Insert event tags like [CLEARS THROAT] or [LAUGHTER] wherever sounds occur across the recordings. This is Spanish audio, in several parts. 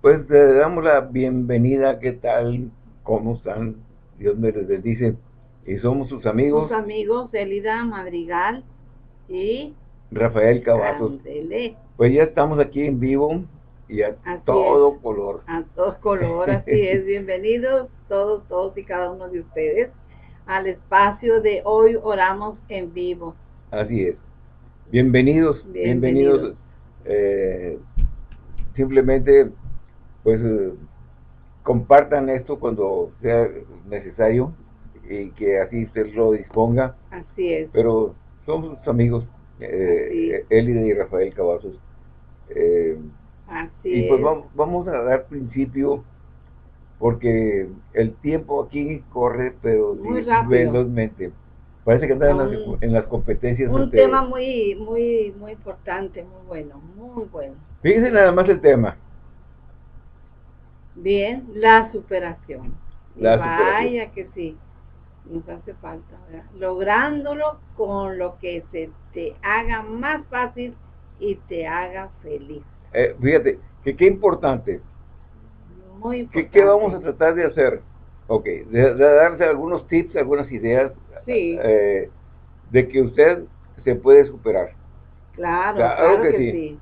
Pues le damos la bienvenida, ¿qué tal? ¿Cómo están? Dios me les bendice. Y somos sus amigos. Sus amigos Elida Madrigal y Rafael Cavazos. Pues ya estamos aquí en vivo y a todo color. A todo color, así es. [LAUGHS] Bienvenidos todos, todos y cada uno de ustedes al espacio de Hoy Oramos en Vivo. Así es. Bienvenidos, bienvenidos. Eh, simplemente, pues, eh, compartan esto cuando sea necesario y que así usted lo disponga. Así es. Pero somos sus amigos, eh, Elide y Rafael Cavazos. Eh, así y pues vamos, vamos a dar principio porque el tiempo aquí corre, pero velozmente. Parece que andan en, las, competencias. Un tema muy, muy, muy importante, muy bueno, muy bueno. Fíjense nada más el tema. Bien, la superación. Vaya que sí, nos hace falta, Lográndolo con lo que se te haga más fácil y te haga feliz. Eh, fíjate, que qué importante. Muy importante. ¿Qué, vamos a tratar de hacer? Ok, de, darse algunos tips, algunas ideas eh, de que usted se puede superar. Claro, claro, que, sí.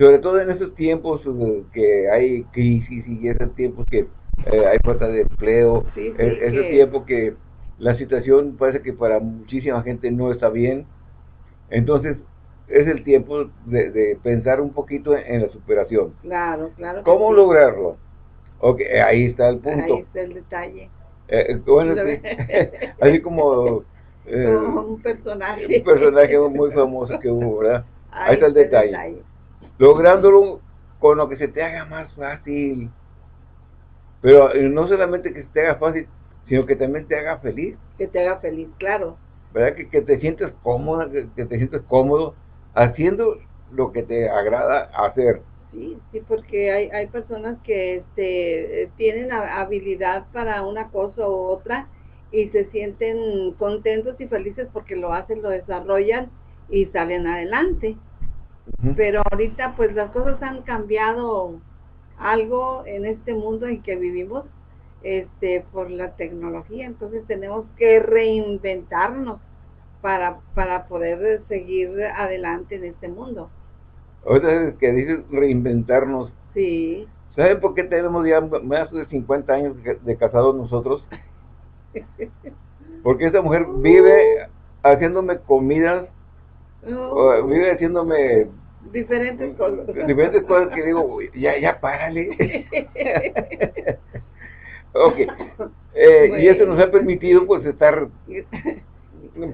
Sobre todo en estos tiempos eh, que hay crisis y esos tiempos que eh, hay falta de empleo, sí, ese tiempo que la situación parece que para muchísima gente no está bien. Entonces, es el tiempo de, pensar un poquito en, la superación. Claro, claro. ¿Cómo lograrlo? Ok, ahí está el punto. Ahí está el detalle. bueno, [LAUGHS] así como eh, un personaje. Un personaje muy famoso que hubo, ¿verdad? [LAUGHS] Ahí, está el detalle. Lográndolo con lo que se te haga más fácil. Pero eh, no solamente que se te haga fácil, sino que también te haga feliz. Que te haga feliz, claro. ¿Verdad? Que, que te sientes cómoda, que, te sientes cómodo haciendo lo que te agrada hacer. Sí, sí, porque hay, hay personas que este, tienen habilidad para una cosa u otra y se sienten contentos y felices porque lo hacen, lo desarrollan y salen adelante. Pero ahorita pues las cosas han cambiado algo en este mundo en que vivimos este por la tecnología, entonces tenemos que reinventarnos para, para poder seguir adelante en este mundo. Ahorita que dices reinventarnos. Sí. ¿Saben por qué tenemos ya más de 50 años de casados nosotros? [LAUGHS] Porque esa mujer vive haciéndome comidas, vive haciéndome diferentes cosas. Diferentes cosas que digo, ya, ya párale. [LAUGHS] ok. Eh, y eso nos ha permitido pues estar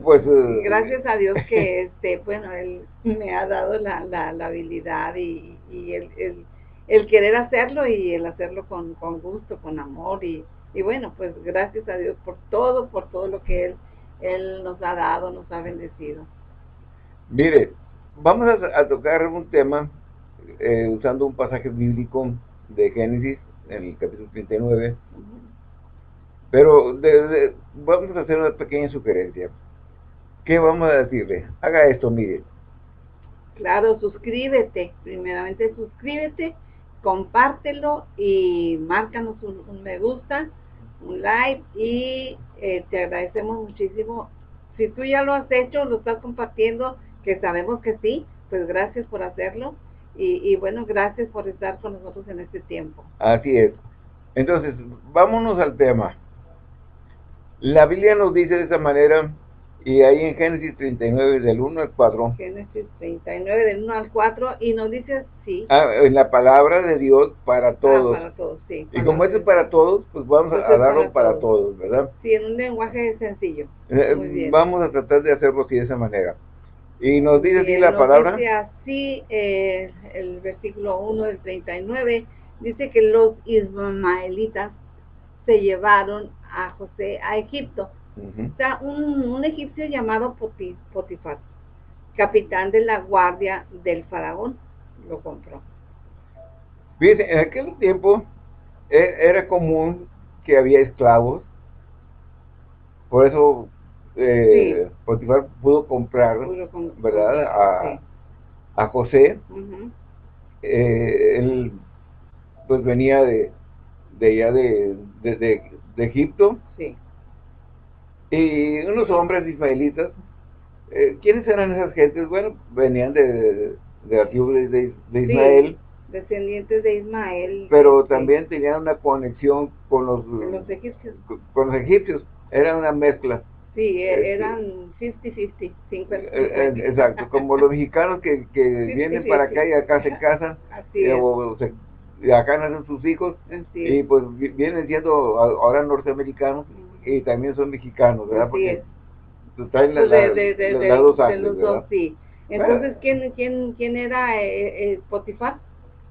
pues eh, gracias a Dios que este bueno él me ha dado la, la, habilidad y, y el, el, el, querer hacerlo y el hacerlo con, con gusto con amor y, y bueno, pues gracias a Dios por todo, por todo lo que Él, él nos ha dado, nos ha bendecido. Mire, vamos a, tocar un tema eh, usando un pasaje bíblico de Génesis, en el capítulo 39. Pero vamos a hacer una pequeña sugerencia. ¿Qué vamos a decirle? Haga esto, mire. Claro, suscríbete. Primeramente suscríbete, compártelo y márcanos un me gusta un like y eh, te agradecemos muchísimo. Si tú ya lo has hecho, lo estás compartiendo, que sabemos que sí, pues gracias por hacerlo y, bueno, gracias por estar con nosotros en este tiempo. Así es. Entonces, vámonos al tema. La Biblia nos dice de esa manera y ahí en Génesis 39, del 1 al 4. Génesis 39, del 1 al 4, y nos dice así. Ah, en la palabra de Dios para ah, todos. para todos, sí. Y como es para todos, pues vamos a, darlo para, todos. ¿verdad? Sí, en un lenguaje sencillo. Eh, Muy bien. Vamos a tratar de hacerlo así de esa manera. Y nos dice así la palabra. Dice así, eh, el versículo 1 del 39, dice que los ismaelitas se llevaron a José a Egipto Está un, egipcio llamado Potifar, capitán de la guardia del faraón, lo compró. Fíjense, en aquel tiempo e, era común que había esclavos, por eso eh, Potifar pudo comprar, ¿verdad? A, José. Eh, pues venía de, de allá de, de, Egipto. Sí. Y unos hombres ismaelitas. Eh, ¿Quiénes eran esas gentes? Bueno, venían de, de, de, de Ismael. descendientes de Ismael. Pero también tenían una conexión con los, los egipcios. Con, los egipcios. Era una mezcla. Sí, e, este, eran 50-50, 50, eh, eh, Exacto, como los mexicanos que, que vienen para acá y acá se casan, Así y acá nacen sus hijos, y pues vienen siendo ahora norteamericanos y también son mexicanos, ¿verdad? Porque pues de, de, de, las dos los dos, sí. Entonces, ¿quién, quién, quién era eh, eh, Potifar?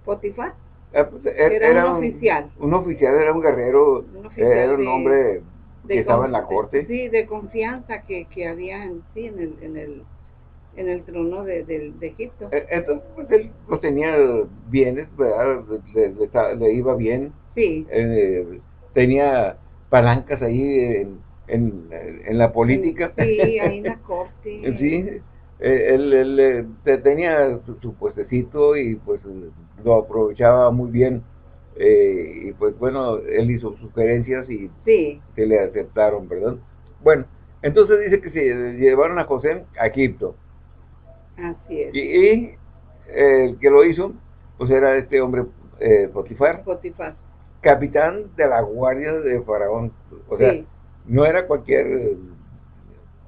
¿Potifar? Pues, era, un, oficial. Un oficial, era un guerrero, era un hombre que estaba en la corte. Sí, de confianza que, que había en, sí, en el, en el en el trono de, de, de Egipto. Eh, entonces, pues él pues, tenía bienes, ¿verdad? Le, le, iba bien. Sí. Eh, tenía palancas ahí en, en, en la política. Sí, ahí en la [LAUGHS] corte. sí, eh, él, él, tenía su, puestecito y pues lo aprovechaba muy bien. Y pues bueno, él hizo sugerencias y sí. se le aceptaron, ¿verdad? Bueno, entonces dice que se llevaron a José a Egipto. Así es. Y, el que lo hizo, pues era este hombre eh, Potifar. Potifar. Capitán de la guardia de Faraón. O sea, no era cualquier,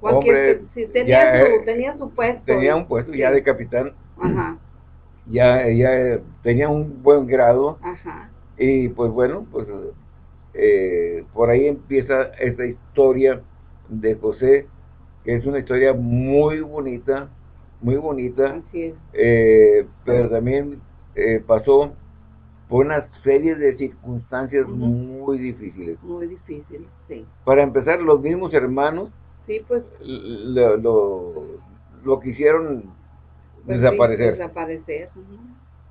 hombre. tenía, su, tenía su puesto. Tenía un puesto ya de capitán. Ajá. Ya, ya tenía un buen grado. Ajá. Y pues bueno, pues eh, por ahí empieza esta historia de José, que es una historia muy bonita, muy bonita, eh, pero también eh, pasó por una serie de circunstancias muy difíciles. Muy difíciles, sí. Para empezar, los mismos hermanos sí, pues, lo, lo, quisieron pues desaparecer. desaparecer.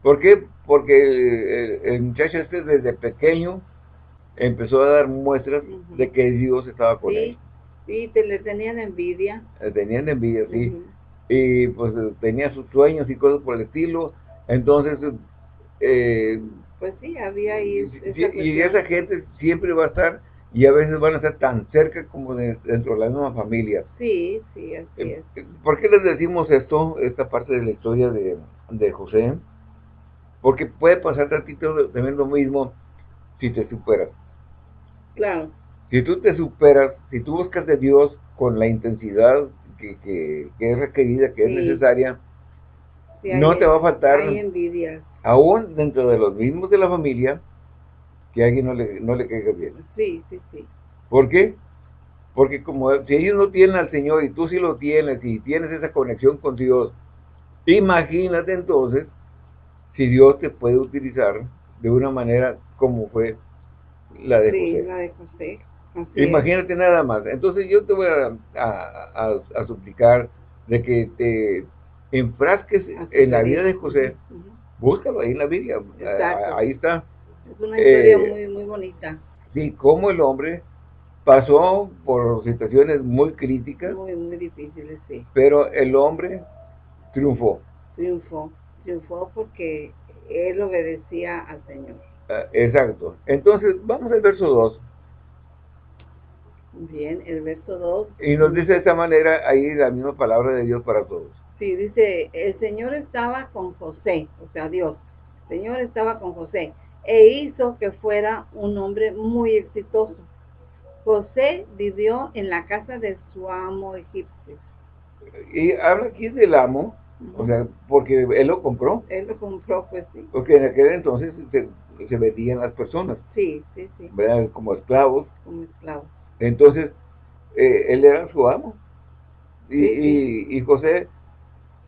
¿Por qué? Porque el, muchacho este desde pequeño empezó a dar muestras de que Dios estaba con él. Sí, te, le tenían envidia. Le tenían envidia, sí y pues tenía sus sueños y cosas por el estilo, entonces... Eh, pues sí, había ahí... y esa gente siempre va a estar y a veces van a estar tan cerca como dentro de la misma familia. Sí, sí, así eh, es. ¿Por qué les decimos esto, esta parte de la historia de, de José? Porque puede pasar tantito también lo mismo si te superas. Claro. Si tú te superas, si tú buscas de Dios con la intensidad que, que, es requerida, que es necesaria, no te va a faltar, aún dentro de los mismos de la familia, que a alguien no le, no le caiga bien. Sí, sí, sí. ¿Por qué? Porque como si ellos no tienen al Señor y tú sí lo tienes y tienes esa conexión con Dios, imagínate entonces si Dios te puede utilizar de una manera como fue la de sí, la de José. Imagínate nada más. Entonces yo te voy a, suplicar de que te enfrasques en la vida de José. Búscalo ahí en la Biblia. Ahí está. Es una historia eh, muy, muy bonita. Sí, cómo el hombre pasó por situaciones muy críticas. Muy, muy difíciles, sí. Pero el hombre triunfó. Triunfó. Triunfó porque él obedecía al Señor. Ah, exacto. Entonces, vamos al verso 2. Bien, el verso 2. Y nos dice de esta manera ahí la misma palabra de Dios para todos. Sí, dice, el Señor estaba con José, o sea, Dios. El Señor estaba con José e hizo que fuera un hombre muy exitoso. José vivió en la casa de su amo egipcio. Y habla aquí del amo, o sea, porque él lo compró. Él lo compró, pues sí. Porque en aquel entonces se, se vendían las personas. Sí, sí, sí. Como esclavos. Como esclavos. Entonces, eh, él era su amo. Y, y, José,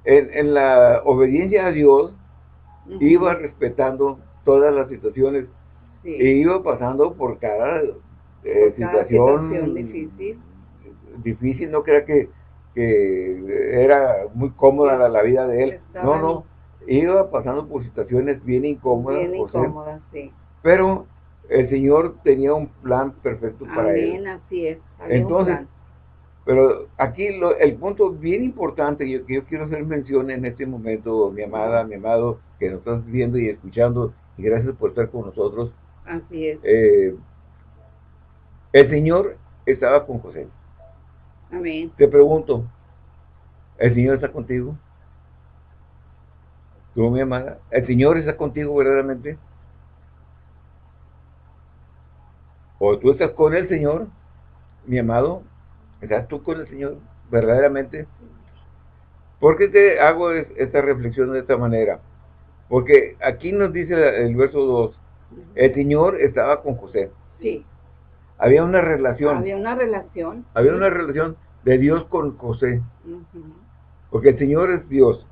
en, en, la obediencia a Dios, iba respetando todas las situaciones e iba pasando por cada, eh, situación, difícil. difícil. No crea que, que era muy cómoda la, vida de él. no, no. Iba pasando por situaciones bien incómodas. Bien incómodas, sí. Pero el Señor tenía un plan perfecto para él. así es. Entonces, pero aquí el punto bien importante que yo quiero hacer mención en este momento, mi amada, mi amado, que nos estás viendo y escuchando y gracias por estar con nosotros. Así es. Eh, el Señor estaba con José. Amén. Te pregunto, ¿el Señor está contigo? ¿Tú, mi amada? ¿El Señor está contigo verdaderamente? ¿O tú estás con el Señor, mi amado? ¿Estás tú con el Señor verdaderamente? ¿Por qué te hago esta reflexión de esta manera? Porque aquí nos dice el verso 2, el Señor estaba con José. Sí. Había una relación. Había una relación. Había una relación de Dios con José. Porque el Señor es Dios.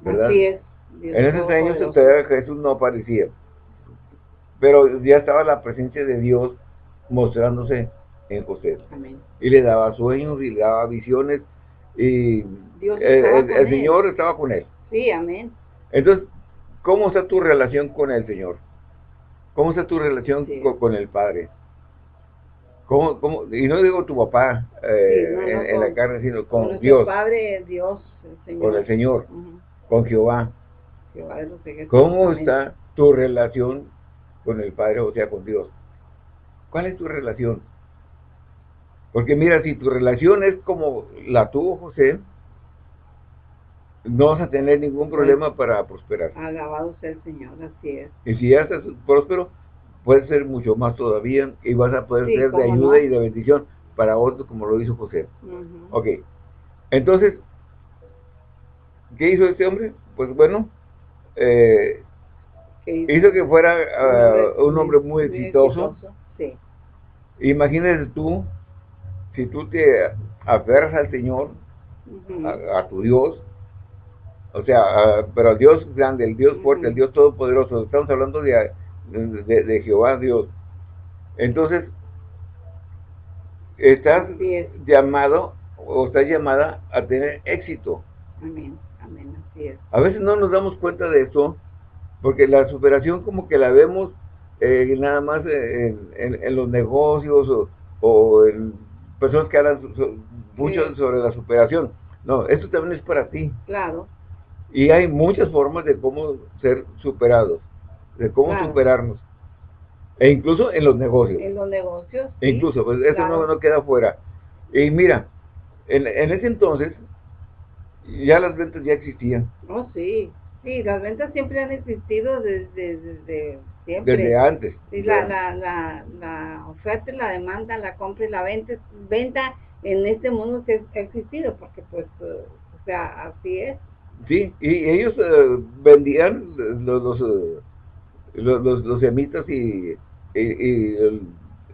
¿Verdad? Así es. en esos años Jesús no aparecía. Pero ya estaba la presencia de Dios mostrándose en José. Amén. Y le daba sueños y le daba visiones. Y el, Señor estaba con él. Sí, amén. Entonces, ¿cómo está tu relación con el Señor? ¿Cómo está tu relación con, el Padre? ¿Cómo, cómo? Y no digo tu papá eh, en, la carne, sino con, con Dios. Padre, Dios, el Señor. Con el Señor, con Jehová. ¿Cómo está tu relación con el Padre, o sea, con Dios? ¿Cuál es tu relación? Porque mira, si tu relación es como la tuvo José, no vas a tener ningún problema para prosperar. Alabado sea el Señor, así es. Y si ya estás próspero, puede ser mucho más todavía y vas a poder ser de ayuda y de bendición para otros como lo hizo José. Ok, entonces, ¿qué hizo este hombre? Pues bueno, eh, hizo? que fuera ah, un hombre muy exitoso. Sí. Imagínate tú, si tú te aferras al Señor, a, tu Dios, o sea, ah, pero al Dios grande, el Dios fuerte, el Dios todopoderoso, estamos hablando de, de, Jehová Dios. Entonces, estás llamado o estás llamada a tener éxito. Amén, amén, así es. A veces no nos damos cuenta de eso, porque la superación como que la vemos eh, nada más en, los negocios o, o, en personas que hablan mucho sobre la superación. No, esto también es para ti. Claro. Y hay muchas formas de cómo ser superados, de cómo superarnos. E incluso en los negocios. En los negocios. E incluso, pues eso no, no, queda fuera. Y mira, en, en, ese entonces, ya las ventas ya existían. Oh, sí. Sí, las ventas siempre han existido desde, desde siempre. Desde antes. Sí, la, la, la, la, oferta y la demanda, la compra y la venta, venta en este mundo se ha existido, porque pues, eh, o sea, así es. Sí, y ellos eh, vendían los, los, eh, los, los, semitas y, y, y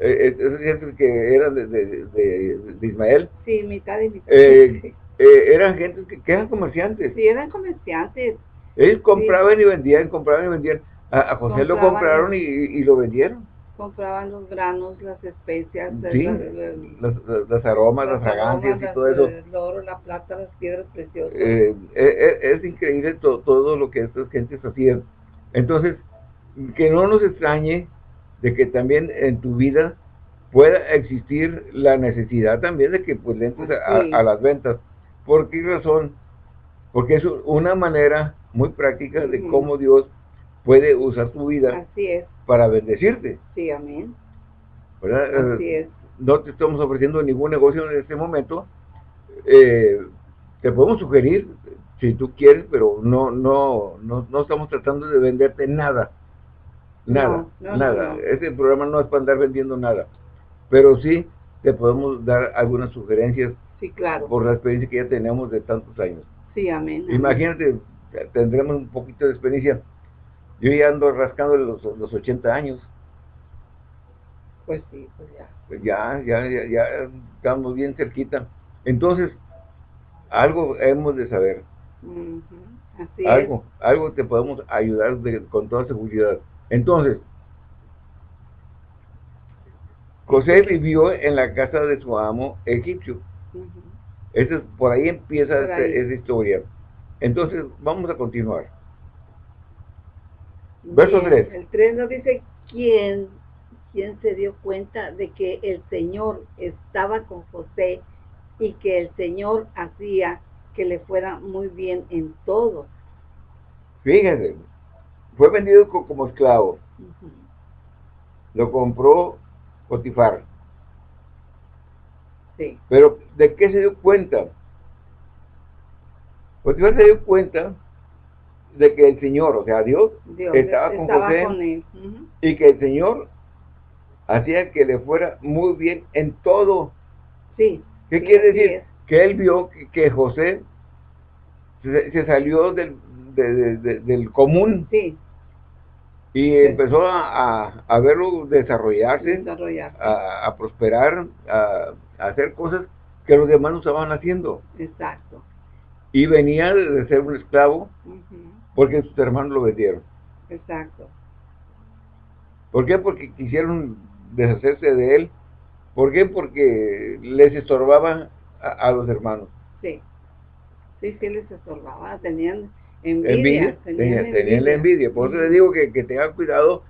el, que eran de, de, de, Ismael. Sí, mitad y mitad. eran gente que, eran comerciantes. Sí, eran comerciantes. Ellos compraban y vendían, compraban y vendían. A, José lo compraron y, y, lo vendieron. Compraban los granos, las especias, sí, las, aromas, las, fragancias y todo eso. El oro, la plata, las piedras preciosas. Eh, eh, eh, es increíble todo lo que estas gentes hacían. Entonces, que no nos extrañe de que también en tu vida pueda existir la necesidad también de que pues le entres a, las ventas. ¿Por qué razón? Porque es una manera muy práctica de cómo Dios puede usar tu vida para bendecirte. Sí, amén. ¿verdad? Así es. No te estamos ofreciendo ningún negocio en este momento. Eh, te podemos sugerir, si tú quieres, pero no, no, no, no estamos tratando de venderte nada. Nada, nada. Este programa no es para andar vendiendo nada. Pero sí te podemos dar algunas sugerencias sí, claro. por la experiencia que ya tenemos de tantos años. Sí, amén. Imagínate, tendremos un poquito de experiencia. Yo ya ando rascando los, los 80 años. Pues sí, pues ya. Pues ya, ya, ya, ya estamos bien cerquita. Entonces, algo hemos de saber. algo, algo te podemos ayudar con toda seguridad. Entonces, José vivió en la casa de su amo egipcio. Eso por ahí empieza esa historia. Entonces, vamos a continuar. Verso 3. El 3 nos dice, ¿quién, ¿quién se dio cuenta de que el Señor estaba con José y que el Señor hacía que le fuera muy bien en todo? Fíjense, fue vendido como esclavo. Lo compró Potifar. Sí. Pero, ¿de qué se dio cuenta? Potifar se dio cuenta de que el Señor, o sea, Dios, estaba, con José y que el Señor hacía que le fuera muy bien en todo. Sí. ¿Qué quiere decir? Que él vio que, José se, salió del, del común. Sí. Y empezó a, a, verlo desarrollarse, a, prosperar, a, hacer cosas que los demás no estaban haciendo. Exacto. Y venía de ser un esclavo porque sus hermanos lo vendieron. Exacto. ¿Por qué? Porque quisieron deshacerse de él. ¿Por qué? Porque les estorbaba a, los hermanos. Sí. Sí, sí les estorbaba. Tenían envidia. tenían, la envidia. Por eso les digo que, que tengan cuidado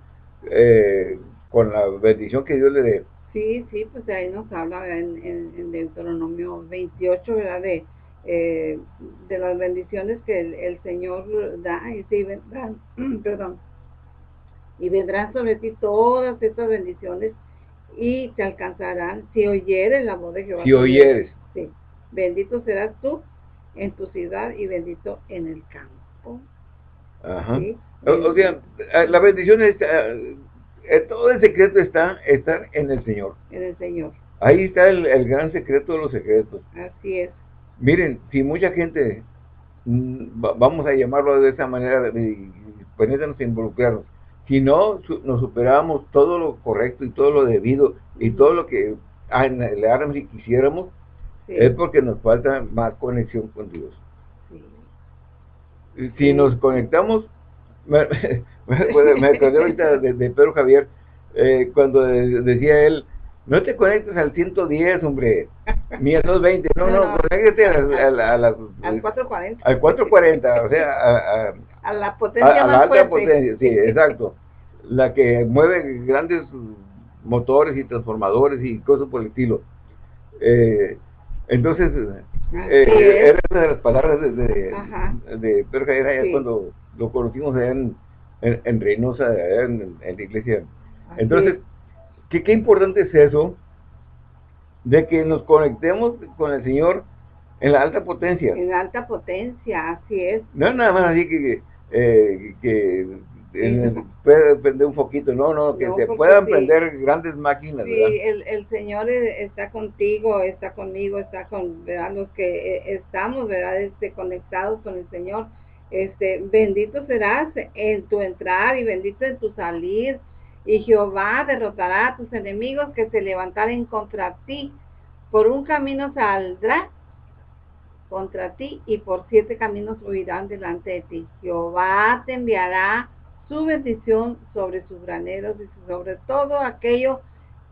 eh, con la bendición que Dios le dé. Sí, sí, pues ahí nos habla en, en, en Deuteronomio 28, ¿verdad? De eh, de las bendiciones que el, Señor da y si vendrán, [CLEARS THROAT] perdón, y vendrán sobre ti todas estas bendiciones y te alcanzarán si oyeres la voz de Jehová. Si oyeres. Sí. Bendito serás tú en tu ciudad y bendito en el campo. Ajá. O, sea, la bendición está, eh, todo el secreto está estar en el Señor. En el Señor. Ahí está el, el gran secreto de los secretos. Así es. Miren, si mucha gente, mm, vamos a llamarlo de esa manera, ponernos a involucrarnos, si no nos superábamos todo lo correcto y todo lo debido y todo lo que anheláramos y quisiéramos, es porque nos falta más conexión con Dios. Si nos conectamos, me, [LAUGHS] me, acordé ahorita de, Pedro Javier, eh, cuando decía él, no te conectes al 110, hombre, ni al 220, no, no, no conéctate al, al 440. Al 440, o sea, a, a, la potencia a, la alta potencia, sí, exacto. La que mueve grandes motores y transformadores y cosas por el estilo. Eh, entonces, eh, era una de las palabras de, de, de Pedro Javier cuando lo conocimos allá en, en, Reynosa, allá en, en la iglesia. Entonces, que qué importante es eso, de que nos conectemos con el Señor en la alta potencia. En la alta potencia, así es. No es nada más así que, eh, que [LAUGHS] puede prender un poquito, no, no, que se puedan prender grandes máquinas. Sí, el, el, Señor está contigo, está conmigo, está con ¿verdad? los que eh, estamos ¿verdad? Este, conectados con el Señor. Este, bendito serás en tu entrar y bendito en tu salir y Jehová derrotará a tus enemigos que se levantaren contra ti. Por un camino saldrá contra ti y por siete caminos huirán delante de ti. Jehová te enviará su bendición sobre sus graneros y sobre todo aquello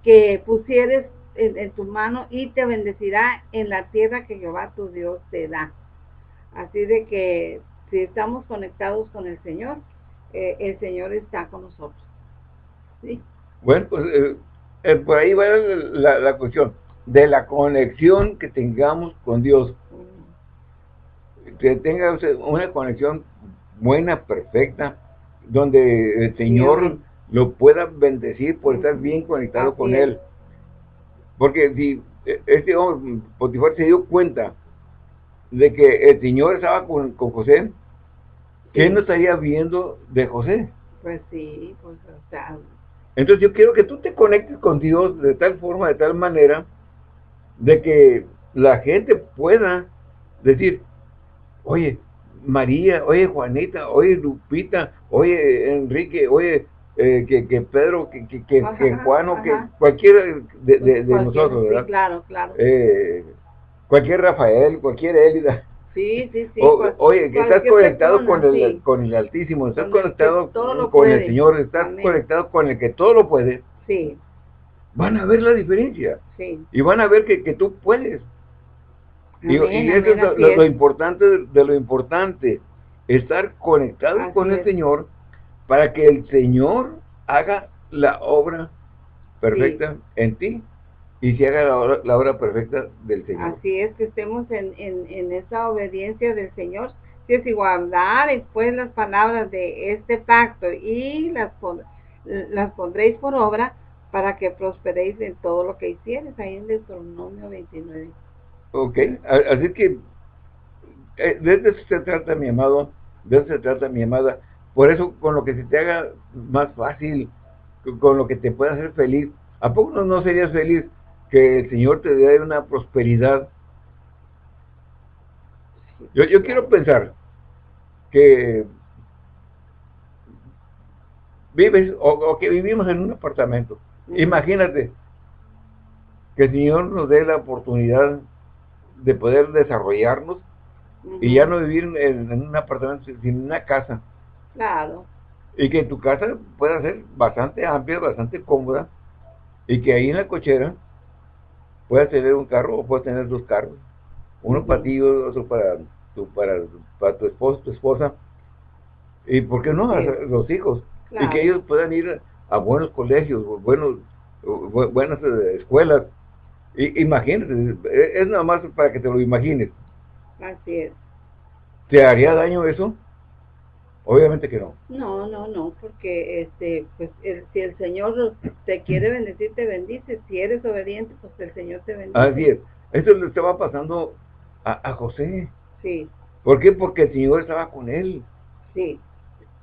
que pusieres en, tu mano y te bendecirá en la tierra que Jehová tu Dios te da. Así de que si estamos conectados con el Señor, eh, el Señor está con nosotros. Bueno, pues eh, eh, por ahí va la, cuestión de la conexión que tengamos con Dios. Que tenga una conexión buena, perfecta, donde el Señor lo pueda bendecir por estar bien conectado con Él. Porque si eh, este hombre, Potifar se dio cuenta de que el Señor estaba con, José, ¿qué no estaría viendo de José? Pues sí, pues o sea, entonces yo quiero que tú te conectes con Dios de tal forma, de tal manera, de que la gente pueda decir, oye, María, oye, Juanita, oye, Lupita, oye, Enrique, oye, eh, que, que, Pedro, que, que, que, Juan o que cualquiera de, de, nosotros, ¿verdad? claro, claro. Eh, cualquier Rafael, cualquier Élida, Sí, sí, sí. oye, que estás conectado con, el, con el Altísimo, estás conectado con el Señor, estás conectado con el que todo lo puede. Sí. Van a ver la diferencia. Sí. Y van a ver que, que tú puedes. Y, eso es lo, importante de, lo importante, estar conectado con el Señor para que el Señor haga la obra perfecta en ti y se haga la obra, perfecta del Señor. Así es, que estemos en, en, esa obediencia del Señor, es igual, después las palabras de este pacto y las, las pondréis por obra para que prosperéis en todo lo que hicieres, ahí en Deuteronomio 29. Ok, así que eh, de eso se trata, mi amado, de eso se trata, mi amada. Por eso, con lo que se te haga más fácil, con lo que te pueda hacer feliz, ¿a poco no, no serías feliz que el Señor te dé una prosperidad? Yo, yo quiero pensar que vives o, que vivimos en un apartamento. Imagínate que el Señor nos dé la oportunidad de poder desarrollarnos y ya no vivir en, un apartamento, sino una casa. Claro. Y que tu casa pueda ser bastante amplia, bastante cómoda, y que ahí en la cochera puedas tener un carro o puedas tener dos carros. Uno para ti, otro para tu, para, para tu esposo, tu esposa. Y por qué no, los hijos. Y que ellos puedan ir a buenos colegios, buenos, buenas eh, escuelas. Y, imagínate, es nada más para que te lo imagines. Así es. ¿Te haría daño eso? Obviamente que no. No, no, no, porque este, pues si el Señor te quiere bendecir, te bendice. Si eres obediente, pues el Señor te bendice. Así es. Esto le estaba pasando a, José. Sí. ¿Por qué? Porque el Señor estaba con él. Sí.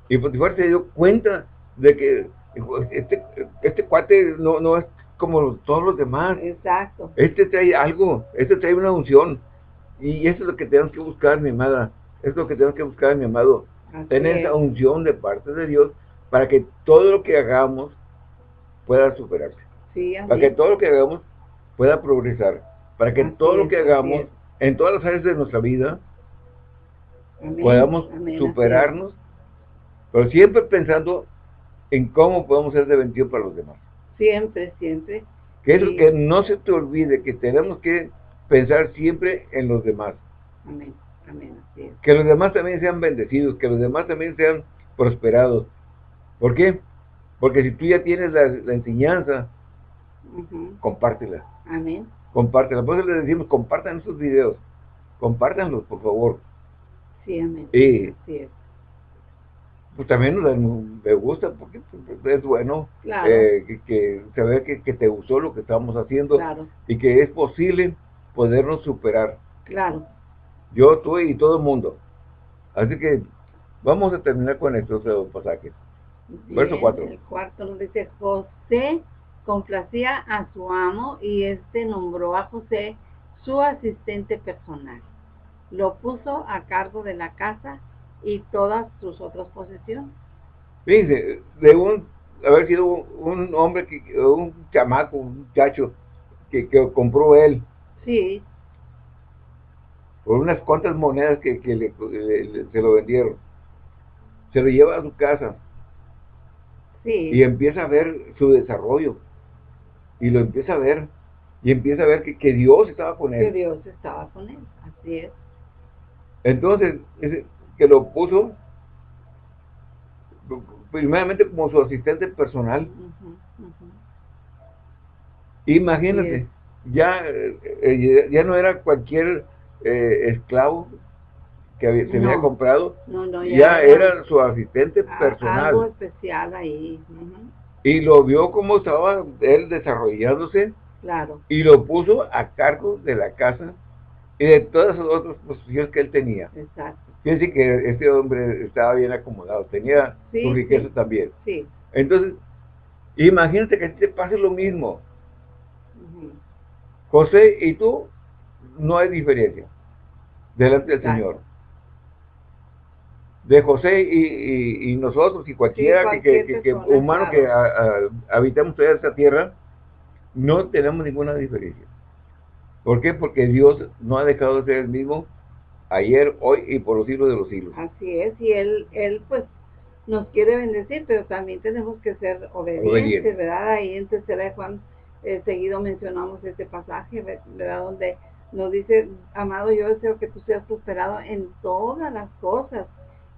Y Potifar se dio cuenta de que este, este cuate no, no es como todos los demás. Exacto. Este trae algo, este trae una unción. Y eso es lo que tenemos que buscar, mi amada. Es lo que tenemos que buscar, mi amado. Tener esa unción de parte de Dios para que todo lo que hagamos pueda superarse. para que todo lo que hagamos pueda progresar. Para que todo lo que hagamos en todas las áreas de nuestra vida podamos superarnos, pero siempre pensando en cómo podemos ser de bendición para los demás. Siempre, siempre. Que, que no se te olvide que tenemos que pensar siempre en los demás. Amén, amén, Que los demás también sean bendecidos, que los demás también sean prosperados. ¿Por qué? Porque si tú ya tienes la, enseñanza, compártela. Amén. Compártela. Por eso les decimos, compartan esos videos. Compártanlos, por favor. Sí, amén. Y, pues también me gusta porque pues, es bueno eh, que, se vea que, que, te gustó lo que estamos haciendo y que es posible podernos superar. Claro. Yo, tú y todo el mundo. Así que vamos a terminar con estos pasajes. Verso 4. El cuarto nos dice, José complacía a su amo y este nombró a José su asistente personal. Lo puso a cargo de la casa y todas sus otras posesiones. Fíjense, de un, haber sido un hombre, que, un chamaco, un muchacho que, que compró él, Sí. Por unas cuantas monedas que, le, se lo vendieron. Se lo lleva a su casa. Sí. Y empieza a ver su desarrollo. Y lo empieza a ver. Y empieza a ver que, que Dios estaba con él. Que Dios estaba con él, así es. Entonces, que lo puso primeramente como su asistente personal. Imagínate ya, eh, ya no era cualquier eh, esclavo que se había comprado, ya, era, su asistente personal. Algo especial ahí. Y lo vio como estaba él desarrollándose. Claro. Y lo puso a cargo de la casa y de todas las otras posiciones que él tenía. Exacto. Decir que este hombre estaba bien acomodado, tenía su riqueza también. Sí. Entonces, imagínate que te pase lo mismo. José y tú, no hay diferencia delante del Señor. De José y, nosotros y cualquiera que, humano que habitamos toda esta tierra, no tenemos ninguna diferencia. ¿Por qué? Porque Dios no ha dejado de ser el mismo ayer, hoy y por los siglos de los siglos. Así es, y Él, él pues nos quiere bendecir, pero también tenemos que ser obedientes, ¿verdad? Ahí en tercera de Juan eh, seguido mencionamos este pasaje, ¿verdad? Donde nos dice, amado, yo deseo que tú seas prosperado en todas las cosas,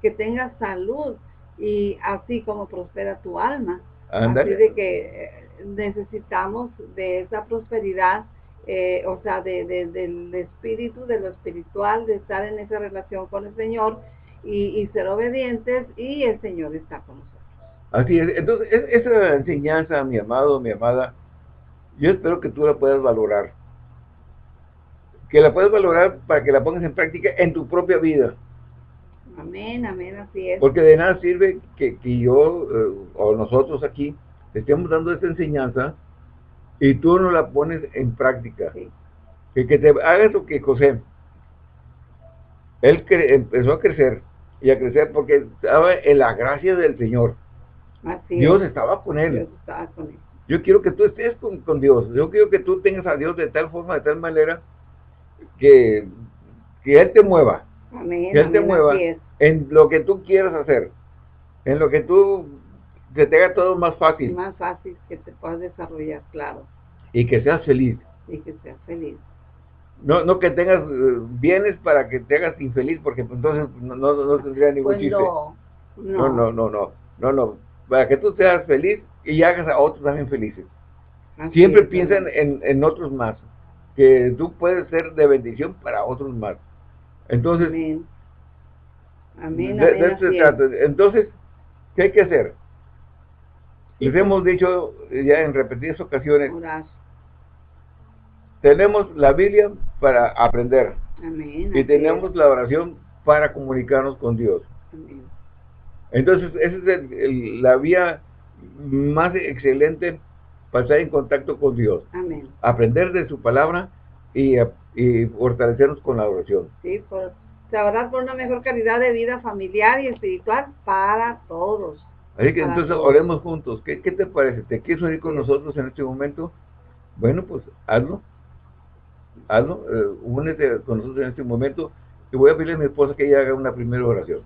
que tengas salud y así como prospera tu alma. Así de que eh, necesitamos de esa prosperidad eh, o sea, de, del espíritu, de lo espiritual, de estar en esa relación con el Señor y, ser obedientes y el Señor está con nosotros. Así es, entonces esa enseñanza, mi amado, mi amada, yo espero que tú la puedas valorar. Que la puedas valorar para que la pongas en práctica en tu propia vida. Amén, amén, así es. Porque de nada sirve que, yo eh, o nosotros aquí te estemos dando esta enseñanza y tú no la pones en práctica. Que, que te hagas lo que José. Él empezó a crecer y a crecer porque estaba en la gracia del Señor. Dios estaba con él. Yo quiero que tú estés con, Dios. Yo quiero que tú tengas a Dios de tal forma, de tal manera, que, que Él te mueva. que Él te mueva en lo que tú quieras hacer. En lo que tú que te haga todo más fácil. Más fácil que te puedas desarrollar, claro. Y que seas feliz. Y que seas feliz. No, no que tengas eh, bienes para que te hagas infeliz, porque entonces no, no, tendría ningún pues chiste. No, no, no, no, no, no, no, para que tú seas feliz y hagas a otros también felices. Siempre piensa en, en, otros más, que tú puedes ser de bendición para otros más. Entonces, Amén. Amén, Entonces, ¿qué hay que hacer? Les hemos dicho ya en repetidas ocasiones, tenemos la Biblia para aprender y tenemos la oración para comunicarnos con Dios. Entonces, esa es la vía más excelente para estar en contacto con Dios. Aprender de su palabra y, fortalecernos con la oración. Sí, por trabajar por una mejor calidad de vida familiar y espiritual para todos. Así que entonces oremos juntos. ¿Qué, te parece? ¿Te quieres unir con nosotros en este momento? Bueno, pues hazlo. Hazlo. Eh, únete con nosotros en este momento. Y voy a pedirle a mi esposa que ella haga una primera oración.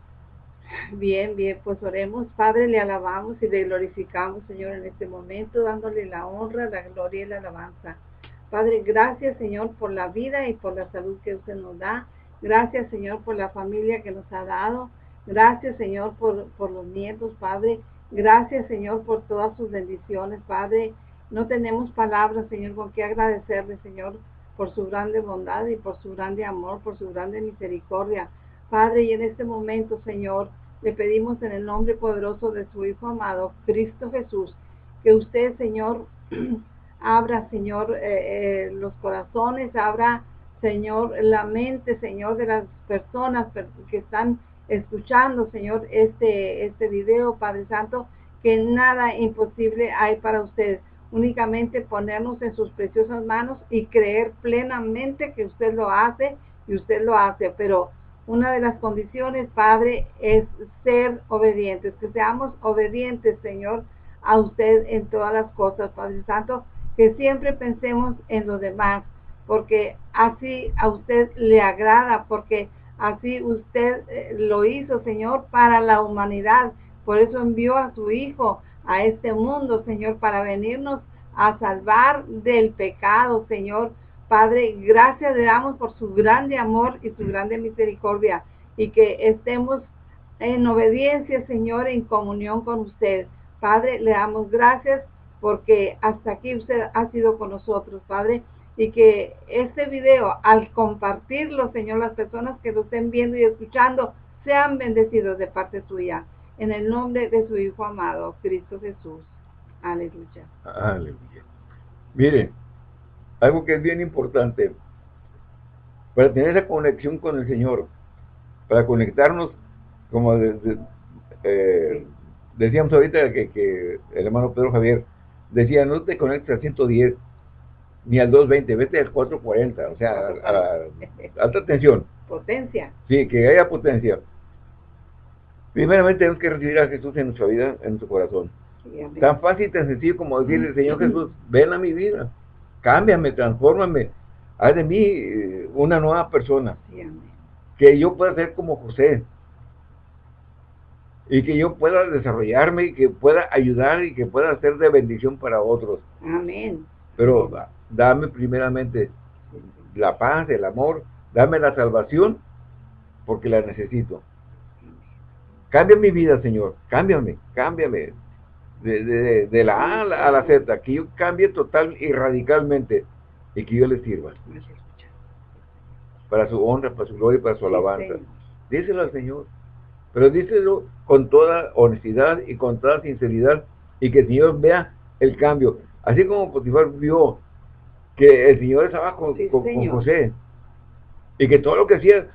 Bien, bien, pues oremos. Padre, le alabamos y le glorificamos, Señor, en este momento, dándole la honra, la gloria y la alabanza. Padre, gracias, Señor, por la vida y por la salud que usted nos da. Gracias, Señor, por la familia que nos ha dado. Gracias, Señor, por, por los nietos, Padre. Gracias, Señor, por todas sus bendiciones, Padre. No tenemos palabras, Señor, con qué agradecerle, Señor, por su grande bondad y por su grande amor, por su grande misericordia. Padre, y en este momento, Señor, le pedimos en el nombre poderoso de su Hijo amado, Cristo Jesús, que usted, Señor, [CLEARS THROAT] abra, Señor, eh, eh, los corazones, abra, Señor, la mente, Señor, de las personas que están escuchando, Señor, este, este video, Padre Santo, que nada imposible hay para usted. Únicamente ponernos en sus preciosas manos y creer plenamente que usted lo hace y usted lo hace. Pero una de las condiciones, Padre, es ser obedientes, que seamos obedientes, Señor, a usted en todas las cosas, Padre Santo, que siempre pensemos en los demás, porque así a usted le agrada, porque Así usted eh, lo hizo, Señor, para la humanidad. Por eso envió a su Hijo a este mundo, Señor, para venirnos a salvar del pecado, Señor. Padre, gracias le damos por su grande amor y su grande misericordia y que estemos en obediencia, Señor, en comunión con usted. Padre, le damos gracias porque hasta aquí usted ha sido con nosotros, Padre y que este video, al compartirlo, Señor, las personas que lo estén viendo y escuchando, sean bendecidos de parte suya. En el nombre de su Hijo amado, Cristo Jesús. Aleluya. Aleluya. Miren, algo que es bien importante, para tener esa conexión con el Señor, para conectarnos, como eh, decíamos ahorita que, que, el hermano Pedro Javier decía, no te conectes a 110, ni al 220, vete al 440, o sea, a, alta tensión. Potencia. Sí, que haya potencia. Primeramente tenemos que recibir a Jesús en nuestra vida, en nuestro corazón. tan fácil y tan sencillo como decirle, Señor Jesús, ven a mi vida, cámbiame, transfórmame, haz de mí eh, una nueva persona. que yo pueda ser como José. Y que yo pueda desarrollarme y que pueda ayudar y que pueda ser de bendición para otros. Amén. Pero dame primeramente la paz, el amor, dame la salvación, porque la necesito. Cambia mi vida, Señor, cámbiame, cámbiame, de, la A a la, Z, que yo cambie total y radicalmente, y que yo le sirva. Para su honra, para su gloria y para su alabanza. Díselo al Señor. Pero díselo con toda honestidad y con toda sinceridad y que el Señor vea el cambio. Así como Potifar vio que el Señor estaba con, José. Y que todo lo que hacía,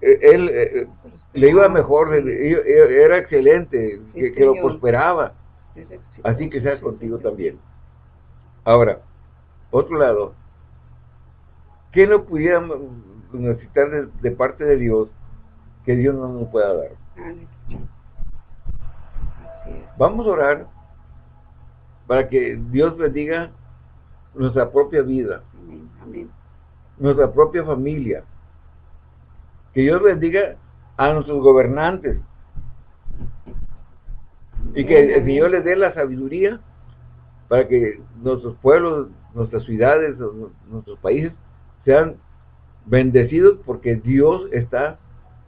eh, él eh, le iba mejor, era excelente, que, lo prosperaba. Así que sea contigo también. Ahora, otro lado, ¿qué no pudiéramos necesitar de, parte de Dios que Dios no nos pueda dar? Vamos a orar para que Dios bendiga nuestra propia vida, nuestra propia familia, que Dios bendiga a nuestros gobernantes y que el Señor les dé la sabiduría para que nuestros pueblos, nuestras ciudades, nuestros países sean bendecidos porque Dios está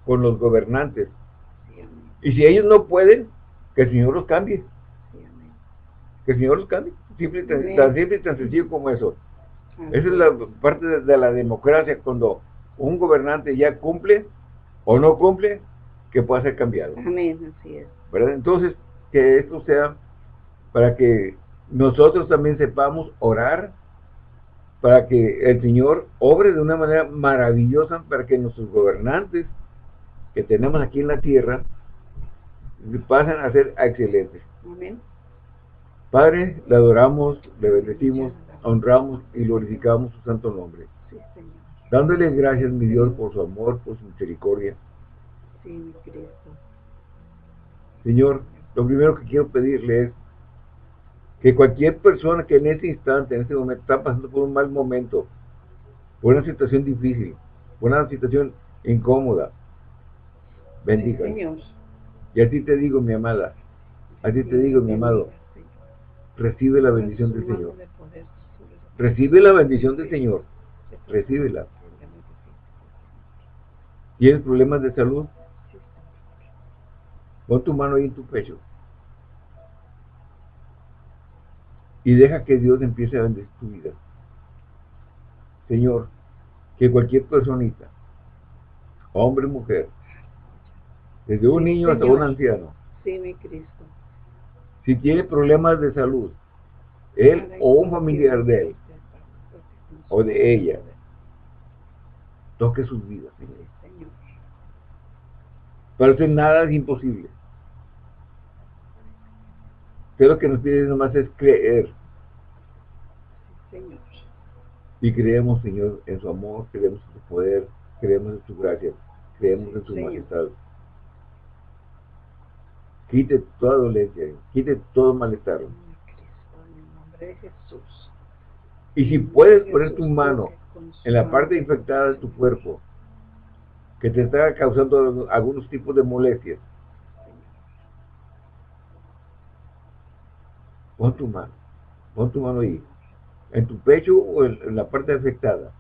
con los gobernantes. Y si ellos no pueden, que el Señor los cambie. Que el Señor los cambie. Simple, tan, simple y tan sencillo como eso. Esa es la parte de, la democracia, cuando un gobernante ya cumple o no cumple, que pueda ser cambiado. Amén, así es. Entonces, que esto sea para que nosotros también sepamos orar, para que el Señor obre de una manera maravillosa, para que nuestros gobernantes que tenemos aquí en la tierra pasen a ser excelentes. Amén. Padre, le adoramos, le bendecimos, honramos y glorificamos su santo nombre. Sí, Señor. Dándole gracias, mi Dios, por su amor, por su misericordia. Sí, mi Cristo. Señor, lo primero que quiero pedirle es que cualquier persona que en este instante, en este momento, está pasando por un mal momento, por una situación difícil, por una situación incómoda, bendiga. Y a ti te digo, mi amada, a ti te digo, mi amado, recibe la bendición del Señor. Recibe la bendición del Señor. Recíbela. ¿Tienes problemas de salud? Pon tu mano ahí en tu pecho. Y deja que Dios empiece a bendecir tu vida. Señor, que cualquier personita, hombre, mujer, desde un niño hasta un anciano, sí, mi Cristo. Si tiene problemas de salud, él o un familiar de él, o de ella, toque sus vidas, Señor. Para hacer nada es imposible. Pero lo que nos pide nomás es creer. Señor. Y creemos, Señor, en su amor, creemos en su poder, creemos en su gracia, creemos en su majestad. Quite toda dolencia, quite todo malestar. Y si puedes poner tu mano en la parte infectada de tu cuerpo, que te está causando algunos tipos de molestias, pon tu mano, pon tu mano ahí, en tu pecho o en, la parte afectada.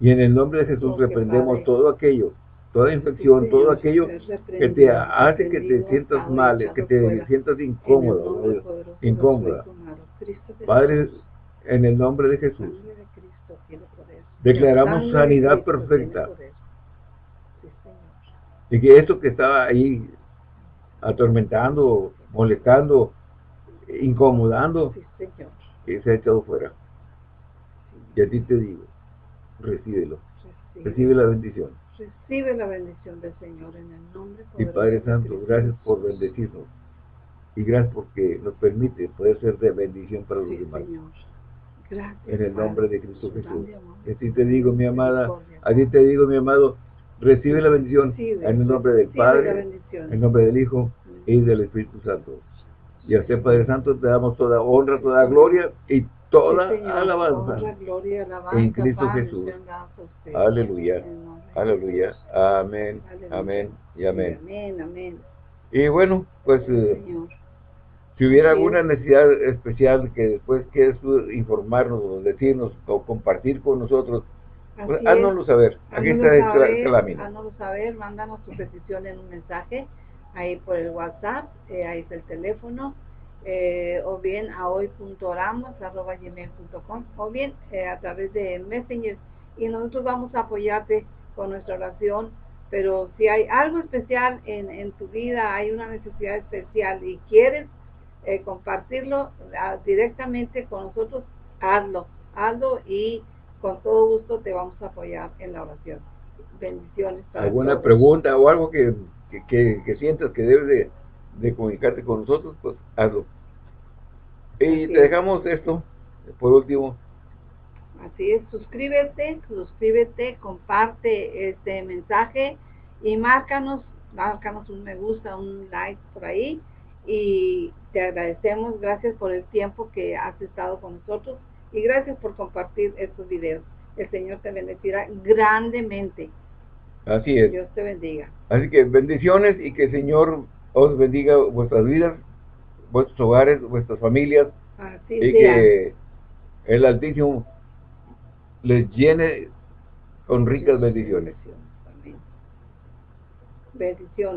Y en el nombre de Jesús reprendemos todo aquello, toda infección, todo aquello que te hace que te sientas mal, que te sientas incómodo, incómoda. Padre, en el nombre de Jesús, declaramos sanidad perfecta. Y que esto que estaba ahí atormentando, molestando, incomodando, que se ha echado fuera. Y a ti te digo, recíbelo. Recibe la bendición. Recibe la bendición del Señor en el nombre de Y Padre Santo, gracias por bendecirnos. Y gracias porque nos permite poder ser de bendición para los demás. Gracias, en el nombre de Cristo Jesús. Y a ti te digo, mi amada, a ti te digo, mi amado, recibe la bendición en el nombre del Padre, en el nombre del Hijo y del Espíritu Santo. Y a usted, Padre Santo, te damos toda honra, toda gloria y toda alabanza en Cristo Jesús. Aleluya. Aleluya. Amén. Amén. Y amén. Y bueno, pues eh, si hubiera alguna necesidad especial que después quieres informarnos o decirnos o compartir con nosotros, pues, háganoslo saber. Aquí está el lámina. Háganoslo saber, mándanos tu petición en un mensaje ahí por el WhatsApp, eh, ahí está el teléfono eh, o bien a hoy.oramos.gmail.com o bien eh, a través de Messenger y nosotros vamos a apoyarte con nuestra oración pero si hay algo especial en, en tu vida, hay una necesidad especial y quieres eh, compartirlo ah, directamente con nosotros, hazlo, hazlo y con todo gusto te vamos a apoyar en la oración. Bendiciones. ¿Alguna pregunta o algo que, que, sientas que debes de, comunicarte con nosotros? Pues hazlo. Y te dejamos esto, por último. Así es, suscríbete, suscríbete, comparte este mensaje y márcanos, márcanos un me gusta, un like por ahí y te agradecemos, gracias por el tiempo que has estado con nosotros y gracias por compartir estos videos. El Señor te bendecirá grandemente. Así es. Dios te bendiga. Así que bendiciones y que el Señor os bendiga vuestras vidas, vuestros hogares, vuestras familias. Así y que el Altísimo les llene con ricas bendiciones. Bendiciones.